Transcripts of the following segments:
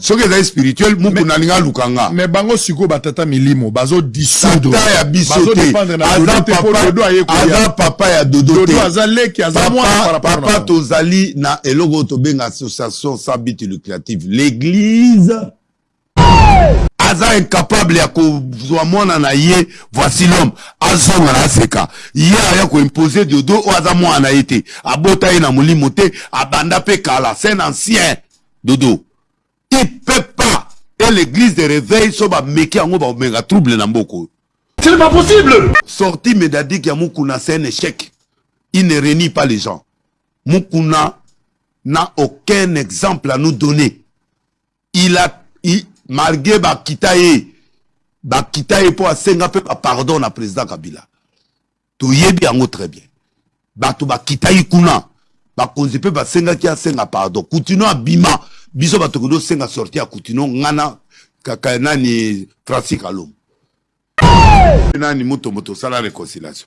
soki ezali spirituel mukuna alingi aluka nga me bango sikoyo batata milimo bazodissoudre ya biso te. bazodépendre na aza dodo te mpo dodo papa ya dodo dodo te. aza leki aza mwana par papa, rapport na papa bango. tozali na eloko oyo tobenga association sans but lucrative. L'église aza incapable ya kozwa mwana na ye voici l'homme. Azonga na aseka ye aya koimpose dodo oyo aza mwana na ye te. Abota ye na molimo te abanda mpe kala. Un ancien dodo il peut pas et l'église de réveil yango baomenga trouble na mboka oyo Ce n'est pas possible! Sorti médadique ya mukuna c'est un échec. Il ne réunit pas les gens. Mukuna n'a aucun exemple à nous donner. Il a il, malgré bakita ye bakita ye mpo asenga mpe bapardon na président kabila. Toyebi yango très bien. Bato bakita ye kuna bakonzi mpe basengaki asenga pardon. Kutino abima biso bato koki osenga sorti ya kutino ngana kaka nani francis kalom nani motombo tosala réconciliation.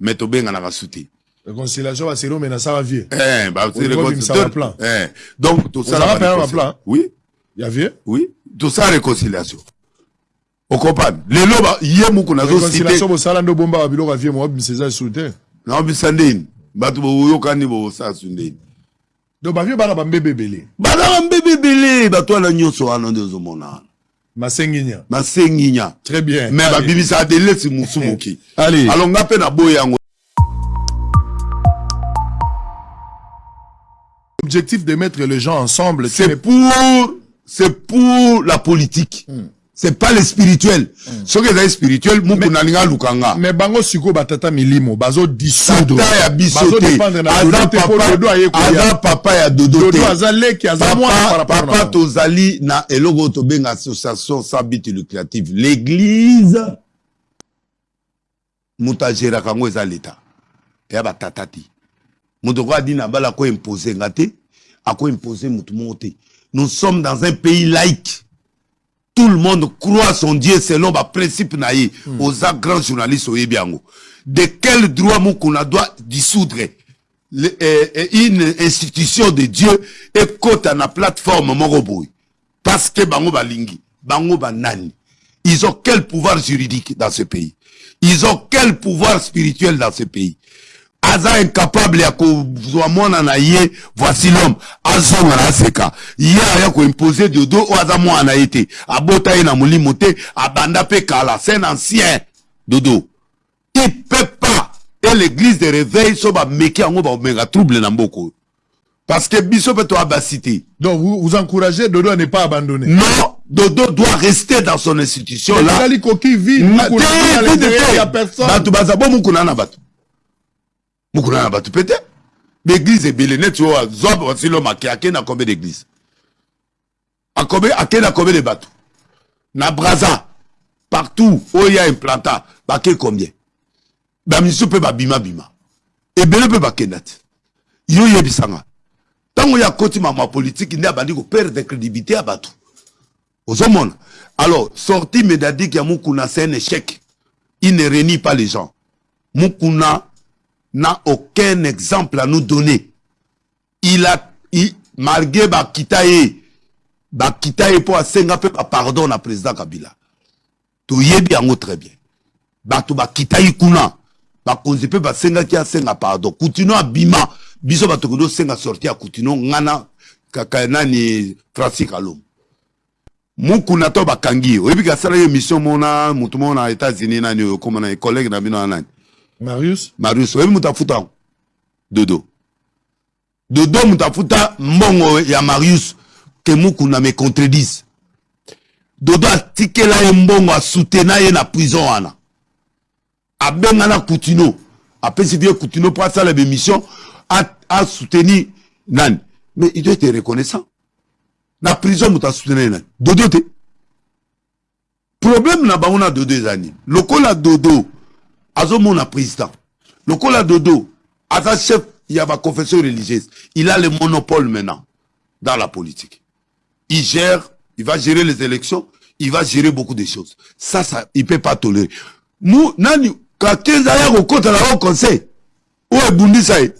Mais tobenganaka su te réconciliation baseri omena asala vie Eh, constituteur. plan. Eh, donc plan? oui. Ya vie oui. Tout ça réconciliation okomprendre lelo ye muku réconciliation nazosite bosala nde obombaka biloko ya vie moabimisa eza esu te naobisa ndeni bato boyokani bosasu ndeni donc bavie bana bambebe ebele. Bazaka mbebe ebele bato wana nyonso wana nde ozomona wana masenginya masenginya très bien. Me Allez. babimisaka delesi mosu moki Allez. alors nga mpe naboyi yango. L'objectif de mettre les gens ensemble, c'est pour c'est pour la politique c'est pas le spirituel. Soki ezali spirituel muku nalingi aluka nga mais bango sikoyo batata milimo bazodissoudre tata ya biso te. aza papa, ya dodo te. dodo aza leki aza mwana par papa, rapport na papa bango. tozali na eloko oyo tobenga association sans but lucrative. L'église moto agéraka yango eza leta eya batata te. Moto ko adi na bala akoimpose nga te akoimpose motu moko te. Nous sommes dans un pays laïque tout le monde croit son dieu selon baprincipe na ye mm. oza grand journaliste oyebi yango. De quel droit mokuna doit dissoudre le, eh, eh, une institution de dieu ekota na plateforme moko boye parce que bango balingi bango banani ils ont quel pouvoir juridique dans ce pays? Ils ont quel pouvoir spirituel dans ce pays? Aza incapable ya kozwa mwana na ye voici l'homme. Azonga na aseka ye aya koimpose dodo oyo aza mwana na ye te. Abota ye na molimo te abanda mpe kala. Un ancien dodo. Il peut pas et l'église de réveil so bameki yango baomenga trouble na mboka parce que biso mpe toabasi te donc vous, vous encouragez dodo à ne pas abandonner? Non dodo doit rester dans son institution là. Ezali koki vie Ma- mukuna na bato bato pete baeglize ebele neti oyo zwa basilo make ake na combien d'église. Ake na combien de bato na braza partout oyo ya implanta bake combien? Bamisu mpe babimabima ebele mpe bakenda te yo yebisanga. Ntango ya koti mama politike nde abandi koperdre crédibilité ya bato ozomona. Alors sorti médadique ya mukuna c'est un échec. Il ne réunit pas les gens. Mukuna n'a aucun exemple à nous donner. Il a il, malgré bakita ye bakita ye mpo asenga mpe bapardon na président kabila. Toyebi yango très bien. Bato bakita ye kuna bakonzi mpe basengaki asenga pardon. Kutino abima biso bato koki osenga sorti ya kutino ngana kaka nani francis kalom mukuna to bakangi ye oyebi asalaki émission mona motu moko na états-unis nani oyo komona collègue na bino na nani marius? Marius oyebi moto afuta dodo. Dodo moto afuta mbongo ya marius ke mukuna me contredise. Dodo atikela ye mbongo asutena ye na prison wana. Abengana kutino. Apesi vie kutino mpo asala bémission asoutenir nani? Mais il doit être reconnaissant. Na prison moto asutena ye nani? Dodo te. Problème na bango na dodo eza nini? Lokola dodo azomona président. Lokola dodo aza chef ya baconfession religieuse. Il a le monopole maintenant dans la politique. Il gère il va gérer les élections il va gérer beaucoup de choses. Ça ça il peut pas tolérer. Mu nani kakenza aya kokota na au conseil oyo ebundisa ye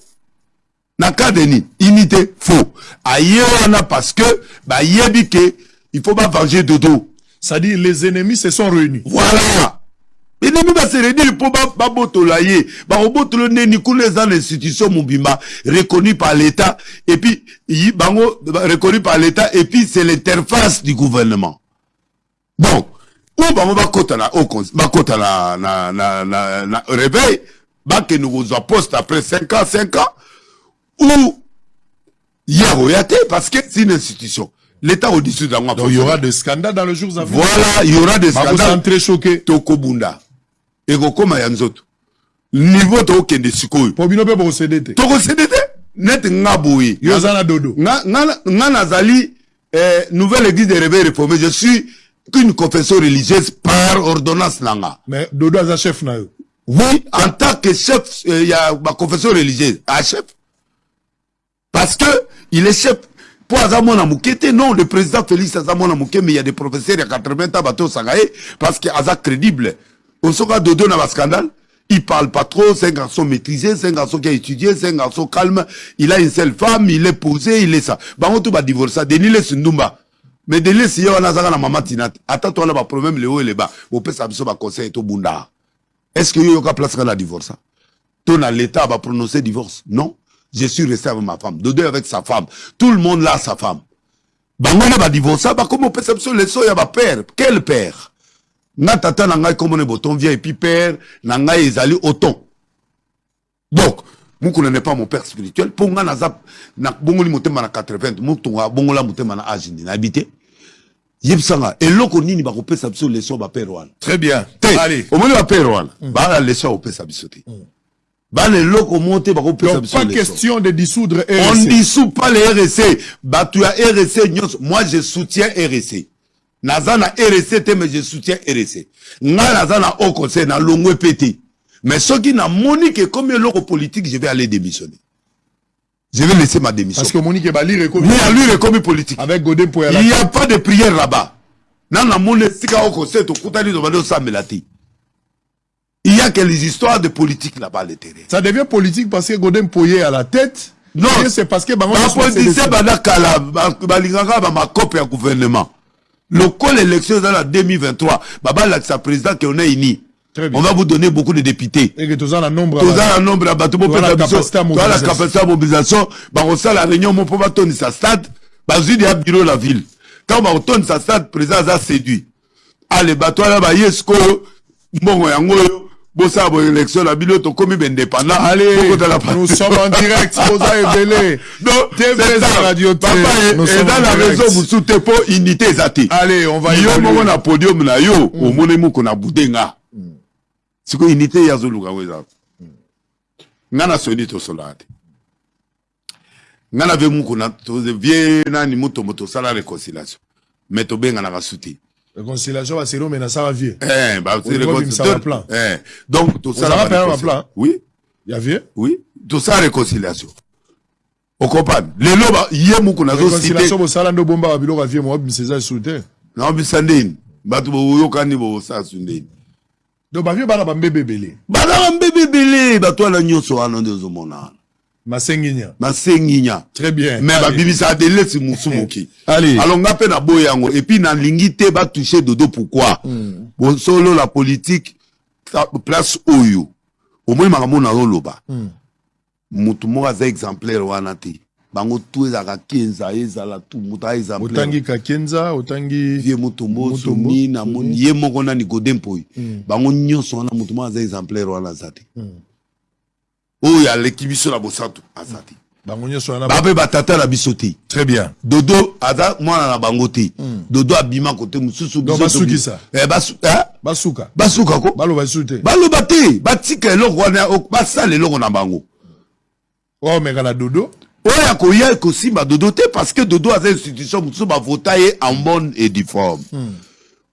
na cas de nini unité faux. Aye wana parce que bayebi ke il faut pas venger dodo. C'est-à-dire, les ennemis se sont réunis. voilà ennemi baseredire mpo ba- babotola ye bakobotola neni kuna eza na institution mobimba reconnu par l'état. Et puis yi- bango ba- reconnu par l'état. Et puis c'est l'interface du gouvernement. Donc oyo bango bakota na bakota na, na, na, na, na réveil bakende kozwa poste après 5 ans 5 ans ou ye akoya te parce que c'est une institution. L'état au-dessus d'ango Donc, il y aura des scandales dans les jours à venir. voilà il y aura des scandales. très choqués. tokobunda ekokóma ya nzoto. Niveau tokokende sikoyo. Pour bino pe procéder te. tokosede te? Neti nga boye. Yo zana dodo. nga nazali eh, nouvelle église de réveil réformé. Je suis qu'une confession religieuse par ordonnance na nga Mais dodo aza chef na yo. oui en tant que chef euh, ya baconfession religieuse. A chef? Parce que il est chef. Po aza mwana moke te? Non le président félix aza mwana moke mais il y a des professeurs ya 80 ans bato osanga ye parce que aza crédible osoka dodo na bascandale il parle pas trop c'est un garçon maîtrisé c'est un garçon qui a étudié c'est un garçon calme il a une seule femme il est posé il est ça. Bango to badivorsa denis lesi ndumba. Mais denis lesi ye wana azaka na mama tina te ata to wana baproblème leo eleba bopesa biso baconseil tobunda est-ce que yo yoka place kaka na divorce to na l'état va prononcer divorce? Non. Je suis resté avec ma femme. Dodo avec sa femme. Tout le monde là a sa femme. Bango nde badivorsa bakomi opesa biso leso ya bapère quel père? Nga tata na ngai komona boton vient et puis père na ngai ezali donc n'est pas mon père spirituel. Mpo nga naza motema na 80 motunga abongola motema na age ndi nayebi te yebisanga eloko nini bakopesa biso wana? Très bien. te Allez. omoni bapere wana bana leso akopesa biso te. Bana eloko mo te bakopesa Donc, biso pas question de dissoudre on dissout pas le RSC bato ya RSC nyonso. Moi je soutiens RSC naza na RSC te mais je soutiens RSC ngai naza na haut conseil na longwe pe te mais soki namoni ke komi eloko politique je vais aller démissionner. Je vais laisser ma démission. Parce que Monique mais à lui ekomi politique. Avec Godin pour il n'y a pas de prière là-bas. Na namoni esika haut conseil tokutani tobandi osambela te. Il y a que les histoires de politique là-bas à l'intérieur Ça devient politique parce que Godin Poye à la tête. Non. C'est parce que bapolitisien badakala ba- balingaka bamakope ya gouvernement lokola élection eza na 2023 babalakisa président ke on est uni on va vous donner beaucoup de députés. Et que tous en a nombre. toza na nombre ya bato Toza na bopesa biso capacité ya toza na mobilisation. capacité ya mobilisation. Bakosala réunion mo mpo batonisa stade. Bazwi deya bureau la ville. Ntango bakotonisa stade président aza séduit. Ale bato wana baye sikoyo mbongo yango bosala boélection na bino tokomi baindépendantnous en direct boza ebele eza na réseau mosusu te mpo unité eza te yo moko na podium na yo omoni moko na budenga sikoyo unité ye azoluka ngo eza nga na soni tosolaka te nga na ve moko na vie nani motombo tosala réconciliation mais tobenganaka su te Réconciliation va se mais ça va vieux. Eh, plan. Eh, donc Ozala ba pena ba réconciliation. plan? oui Il y a vieux. oui tosala réconciliation okomprendre lelo ba- ye muku nazocite Réconciliation bosala ndo bomba ya vieux mo biseza souté. bato boyokani ndeni Donc ba vieux bana ba mbebe belé. bazaka mbebe ebele bato wana nyonso wana nde ozomona wana Masenginya. masenginya. Très bien. me Allez. babibisaka delesi mosu moki Allez. alors nga mpe na boy yango. Epuis nalingi te batouche dodo pourquoi? Bosolo la politique ta- place oyo. Omoni makambo nazoloba motu moko aza exemplaire wana te. Bango tu ezalaka kenza ezala tu moto a exemplaire. Otangi Kakenza, otangi vie motombo Mutombo, soni namoni ye moko nani godempoi bango nyonso wana moto moko aza exemplaire wana aza te oyo aleki biso na bosantu aza te bape batata na biso te. Très bien. dodo aza mwana na bango te. Dodo abima kote mosusu Eh, eh? Basuka. basuka ko? Baloba te. Batika eloko wana basala eloko na bango. Oh mais kana dodo? oyo akoya kosimba dodo te parce que dodo aza institution mosusu bavota ye en bonne et due forme.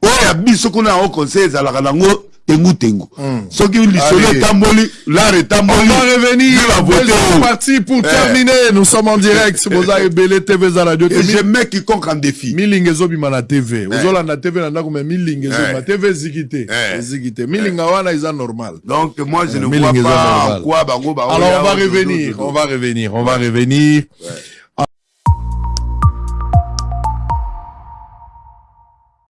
Oyo ya biso kuna yango conseil ezalaka nango tengu-tengu soki lisolo etamboli lare On etamboli va revenir. Vive la beauté. Deuxième partie pour Eh. terminer. Nous sommes en direct. Boza et Belé TV za radio. je mets quiconque en défi milinga ezobima na tv ozolanda tv na ndako me milinga ezobima Eh. tv eziki te Eh. eziki te milinga wana eza normal donc moi je ne vois pas quoi bango baoya alors on va revenir on va revenir on va revenir Ouais.